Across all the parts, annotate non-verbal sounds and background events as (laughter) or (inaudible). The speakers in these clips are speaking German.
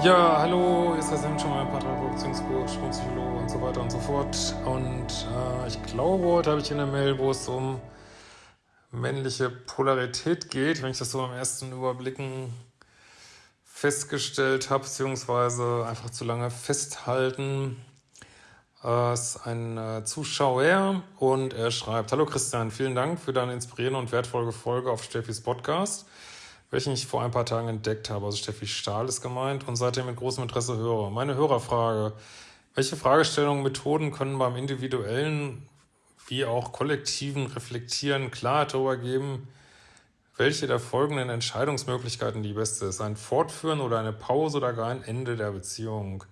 Ja, hallo, ist das eben schon mal Paartherapie-Beziehungscoach, Psychologe und so weiter und so fort. Und äh, ich glaube, heute habe ich in der Mail, wo es um männliche Polarität geht, wenn ich das so am ersten Überblicken festgestellt habe, beziehungsweise einfach zu lange festhalten. Äh, ist ein äh, Zuschauer und er schreibt, Hallo Christian, vielen Dank für deine inspirierende und wertvolle Folge auf Steffis Podcast welchen ich vor ein paar Tagen entdeckt habe. Also Steffi Stahl ist gemeint und seitdem mit großem Interesse höre. Meine Hörerfrage. Welche Fragestellungen, Methoden können beim individuellen wie auch kollektiven Reflektieren Klarheit darüber geben, welche der folgenden Entscheidungsmöglichkeiten die beste ist? Ein Fortführen oder eine Pause oder gar ein Ende der Beziehung?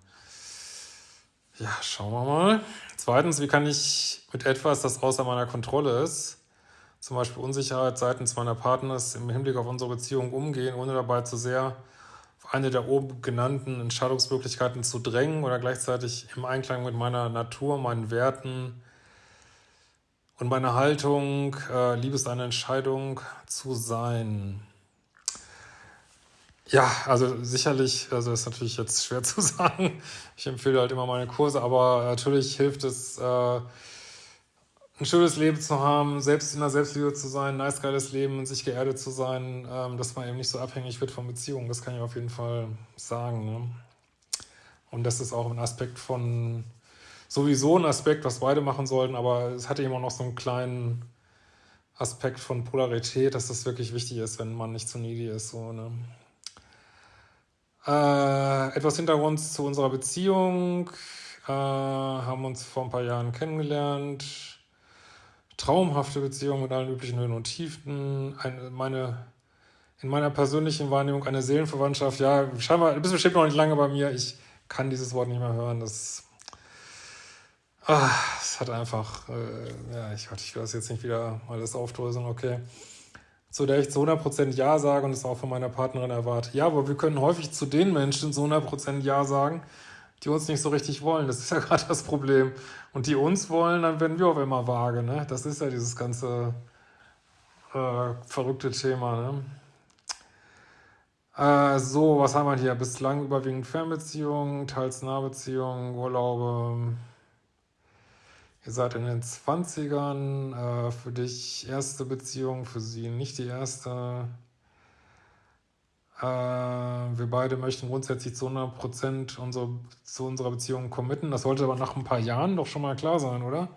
Ja, schauen wir mal. Zweitens, wie kann ich mit etwas, das außer meiner Kontrolle ist, zum Beispiel Unsicherheit seitens meiner Partners im Hinblick auf unsere Beziehung umgehen, ohne dabei zu sehr auf eine der oben genannten Entscheidungsmöglichkeiten zu drängen oder gleichzeitig im Einklang mit meiner Natur, meinen Werten und meiner Haltung, äh, Liebe ist eine Entscheidung zu sein. Ja, also sicherlich, also ist natürlich jetzt schwer (laughs) zu sagen. Ich empfehle halt immer meine Kurse, aber natürlich hilft es, äh, ein schönes Leben zu haben, selbst in der Selbstliebe zu sein, ein nice, geiles Leben, und sich geerdet zu sein, ähm, dass man eben nicht so abhängig wird von Beziehungen. Das kann ich auf jeden Fall sagen. Ne? Und das ist auch ein Aspekt von, sowieso ein Aspekt, was beide machen sollten, aber es hatte immer noch so einen kleinen Aspekt von Polarität, dass das wirklich wichtig ist, wenn man nicht zu needy ist. So, ne? Äh, etwas Hintergrund zu unserer Beziehung. Äh, haben uns vor ein paar Jahren kennengelernt traumhafte Beziehung mit allen üblichen Höhen und Tiefen, eine, meine, in meiner persönlichen Wahrnehmung eine Seelenverwandtschaft. Ja, scheinbar, du bist bestimmt noch nicht lange bei mir. Ich kann dieses Wort nicht mehr hören. Das, ah, das hat einfach, äh, ja, ich, ich will das jetzt nicht wieder alles aufdröseln, okay. Zu der ich zu 100% Ja sage und es auch von meiner Partnerin erwarte. Ja, aber wir können häufig zu den Menschen zu 100% Ja sagen, die uns nicht so richtig wollen. Das ist ja (laughs) gerade das Problem. Und die uns wollen, dann werden wir auf einmal vage. Ne? Das ist ja dieses ganze äh, verrückte Thema. Ne? Äh, so, was haben wir hier? Bislang überwiegend Fernbeziehungen, teils Nahbeziehungen, Urlaube. Ihr seid in den 20ern. Äh, für dich erste Beziehung, für sie nicht die erste. Äh, wir beide möchten grundsätzlich zu 100% unsere, zu unserer Beziehung committen. Das sollte aber nach ein paar Jahren doch schon mal klar sein, oder?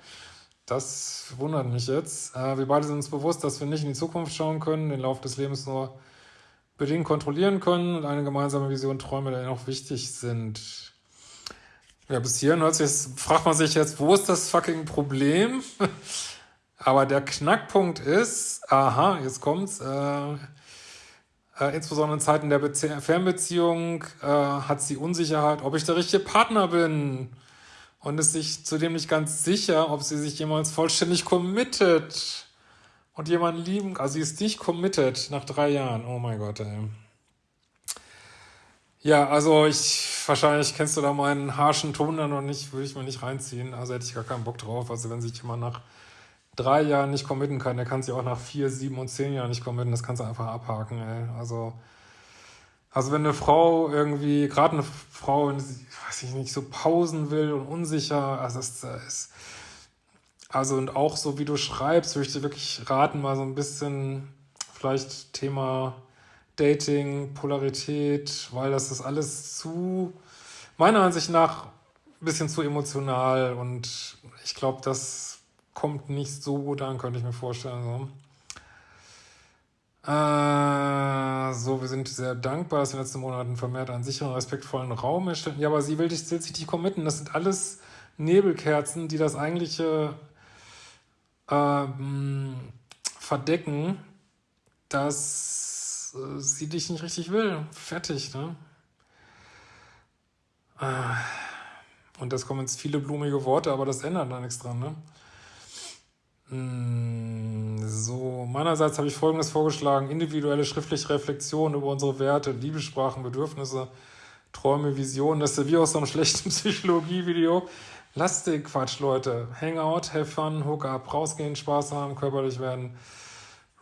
Das wundert mich jetzt. Äh, wir beide sind uns bewusst, dass wir nicht in die Zukunft schauen können, den Lauf des Lebens nur bedingt kontrollieren können und eine gemeinsame Vision, Träume, die noch wichtig sind. Ja, bis hierhin hört sich, fragt man sich jetzt, wo ist das fucking Problem? (laughs) Aber der Knackpunkt ist, aha, jetzt kommt's, äh, äh, insbesondere in Zeiten der Bezie Fernbeziehung äh, hat sie Unsicherheit, ob ich der richtige Partner bin und ist sich zudem nicht ganz sicher, ob sie sich jemals vollständig committet und jemanden lieben, also sie ist nicht committed nach drei Jahren. Oh mein Gott, ey. Ja, also ich, wahrscheinlich kennst du da meinen harschen Ton dann noch nicht, würde ich mir nicht reinziehen, also hätte ich gar keinen Bock drauf, also wenn sich jemand nach drei Jahren nicht committen kann, der kann sich auch nach vier, sieben und zehn Jahren nicht committen. Das kannst du einfach abhaken, ey. Also, also wenn eine Frau irgendwie, gerade eine Frau, weiß ich nicht, so pausen will und unsicher, also es ist, also und auch so wie du schreibst, würde ich dir wirklich raten, mal so ein bisschen vielleicht Thema Dating, Polarität, weil das ist alles zu, meiner Ansicht nach, ein bisschen zu emotional und ich glaube, dass kommt nicht so gut an, könnte ich mir vorstellen. So. Äh, so, wir sind sehr dankbar, dass wir in den letzten Monaten vermehrt einen sicheren, respektvollen Raum erstellen. Ja, aber sie will dich sich nicht committen. Das sind alles Nebelkerzen, die das eigentliche ähm, verdecken, dass äh, sie dich nicht richtig will. Fertig, ne? Äh, und das kommen jetzt viele blumige Worte, aber das ändert da nichts dran, ne? Hm, so, meinerseits habe ich Folgendes vorgeschlagen. Individuelle schriftliche Reflexion über unsere Werte, Liebessprachen, Bedürfnisse, Träume, Visionen. Das ist wie aus so einem schlechten (laughs) Psychologie-Video. Lasst den Quatsch, Leute. Hangout, have fun, hook up, rausgehen, Spaß haben, körperlich werden.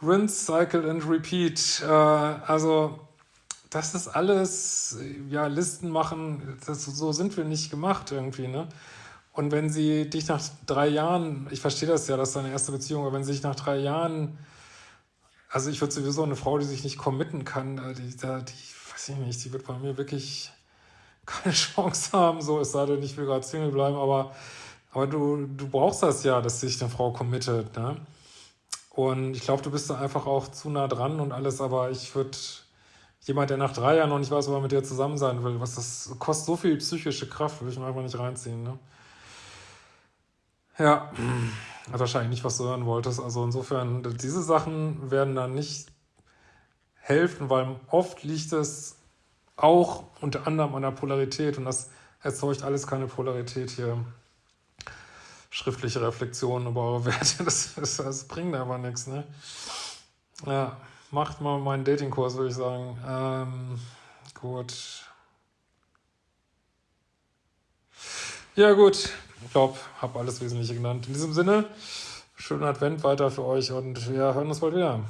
Rinse, cycle and repeat. Äh, also, das ist alles, ja, Listen machen, das, so sind wir nicht gemacht irgendwie, ne? Und wenn sie dich nach drei Jahren, ich verstehe das ja, das ist deine erste Beziehung, aber wenn sie dich nach drei Jahren, also ich würde sowieso eine Frau, die sich nicht committen kann, äh, die, die, die weiß ich nicht, die wird bei mir wirklich keine (laughs) Chance haben, so, es sei denn, ich will gerade Single bleiben, aber, aber du, du brauchst das ja, dass sich eine Frau committet, ne? Und ich glaube, du bist da einfach auch zu nah dran und alles, aber ich würde jemand, der nach drei Jahren noch nicht weiß, ob er mit dir zusammen sein will, was das kostet so viel psychische Kraft, würde ich mir einfach nicht reinziehen. Ne? Ja, hat wahrscheinlich nicht, was du hören wolltest. Also insofern, diese Sachen werden dann nicht helfen, weil oft liegt es auch unter anderem an der Polarität und das erzeugt alles keine Polarität hier. Schriftliche Reflexionen über eure Werte, (laughs) das, das, das bringt aber nichts. Ne? Ja macht mal meinen Datingkurs, würde ich sagen. Ähm, gut. Ja gut, ich glaube, habe alles Wesentliche genannt. In diesem Sinne, schönen Advent weiter für euch und wir hören uns bald wieder.